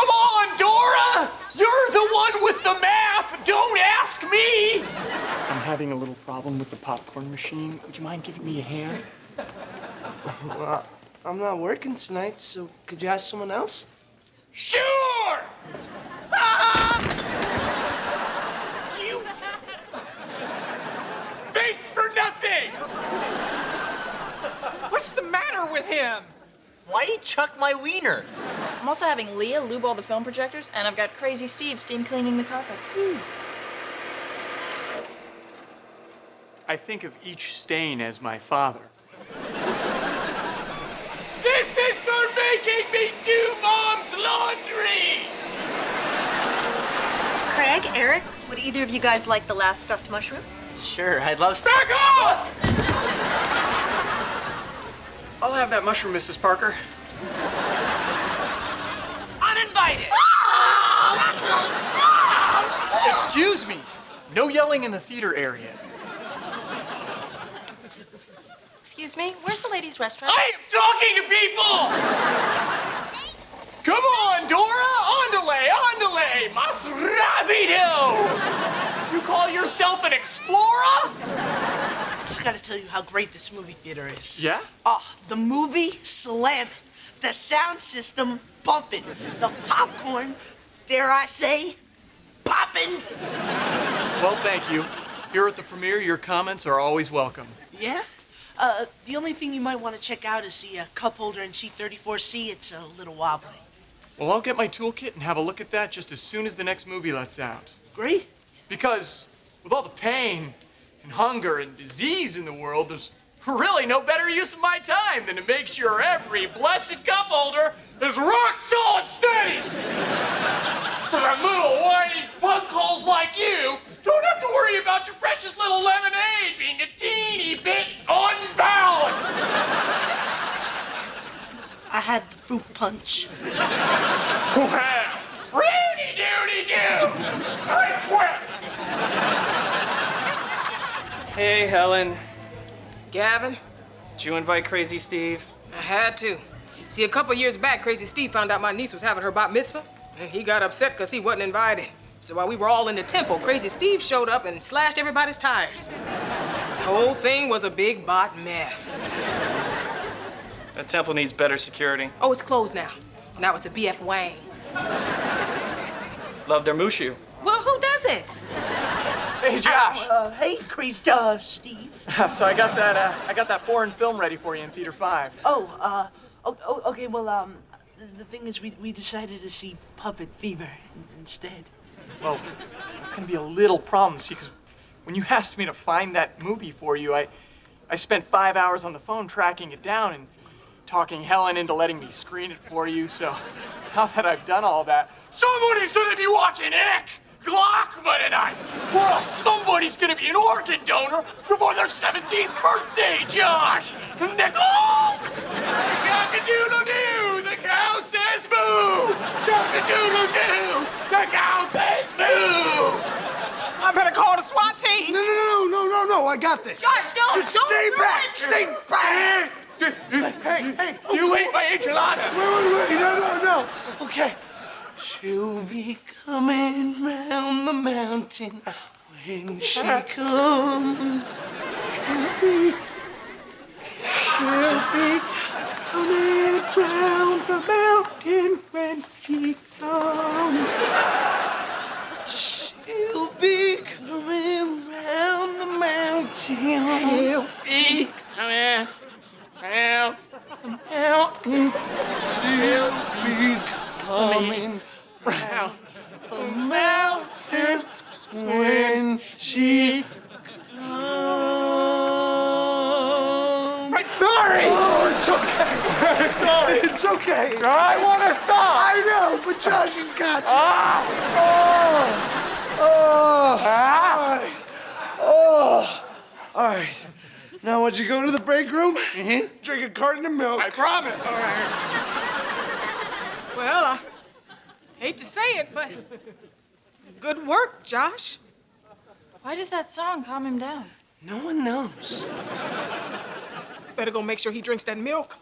Come on, Dora! You're the one with the map! Don't ask me! I'm having a little problem with the popcorn machine. Would you mind giving me a hand? Well, I'm not working tonight, so could you ask someone else? Sure! Ah! You. Thanks for nothing! What's the matter with him? Why'd he chuck my wiener? I'm also having Leah lube all the film projectors, and I've got Crazy Steve steam cleaning the carpets. I think of each stain as my father. this is for making me do mom's laundry! Craig, Eric, would either of you guys like the last stuffed mushroom? Sure, I'd love to. Back off! I'll have that mushroom, Mrs. Parker. Uninvited! Excuse me. No yelling in the theater area. Excuse me, where's the ladies' restaurant? I am talking to people! Come on, Dora! Andale, andale! Mas rápido! You call yourself an explorer? I just gotta tell you how great this movie theater is. Yeah? Oh, the movie slamming, the sound system bumping, the popcorn, dare I say, popping. Well, thank you. Here at the premiere, your comments are always welcome. Yeah? Uh, the only thing you might want to check out is the uh, cup holder in seat 34C. It's a little wobbly. Well, I'll get my toolkit and have a look at that just as soon as the next movie lets out. Great. Because with all the pain and hunger and disease in the world, there's really no better use of my time than to make sure every blessed cup holder is rock solid steady. so that little whiny punkholes like you don't have to worry about your precious little lemonade being a teeny bit unbalanced. I had the fruit punch. Well, Rudy doody doo! I quit! Hey, Helen. Gavin, Did you invite Crazy Steve? I had to. See, a couple years back, Crazy Steve found out my niece was having her bat mitzvah, and he got upset because he wasn't invited. So while we were all in the temple, Crazy Steve showed up and slashed everybody's tires. The whole thing was a big bot mess. That temple needs better security. Oh, it's closed now. Now it's a BF Wang's. Love their mushu. Well, who doesn't? Hey, Josh. Uh, hey, crazy uh, Steve. so I got that. Uh, I got that foreign film ready for you in Theater Five. Oh, uh, oh, oh, okay, well, um, the, the thing is, we, we decided to see Puppet Fever instead. Well, that's gonna be a little problem, see, because when you asked me to find that movie for you, I, I spent five hours on the phone tracking it down and talking Helen into letting me screen it for you. So now that I've done all that, somebody's gonna be watching Ick Glockman tonight. Well, somebody's gonna be an organ donor before their 17th birthday, Josh. Nickel! Cock-a-doodle-doo, the cow says boo! Cock-a-doodle-doo, the cow says boo! I better call the SWAT team. No, no, no, no, no, no, I got this. Gosh, don't! Just don't stay do back, it. stay back. Hey, hey, you ate my enchilada. Wait, wait, wait, no, no, no. Okay. She'll be coming round the mountain when she comes. She'll be, she'll be coming round the mountain when she comes. She'll be coming round the mountain. She'll be coming round the mountain. She'll be coming round the mountain when she comes. I'm sorry. Oh, it's okay. sorry. It's okay. I want to stop. I know, but Josh has got you. Ah, Oh, oh, ah. all right. Oh, all right. Now, once you go to the break room, drink a carton of milk. I promise. All right. Well, I hate to say it, but good work, Josh. Why does that song calm him down? No one knows. Better go make sure he drinks that milk.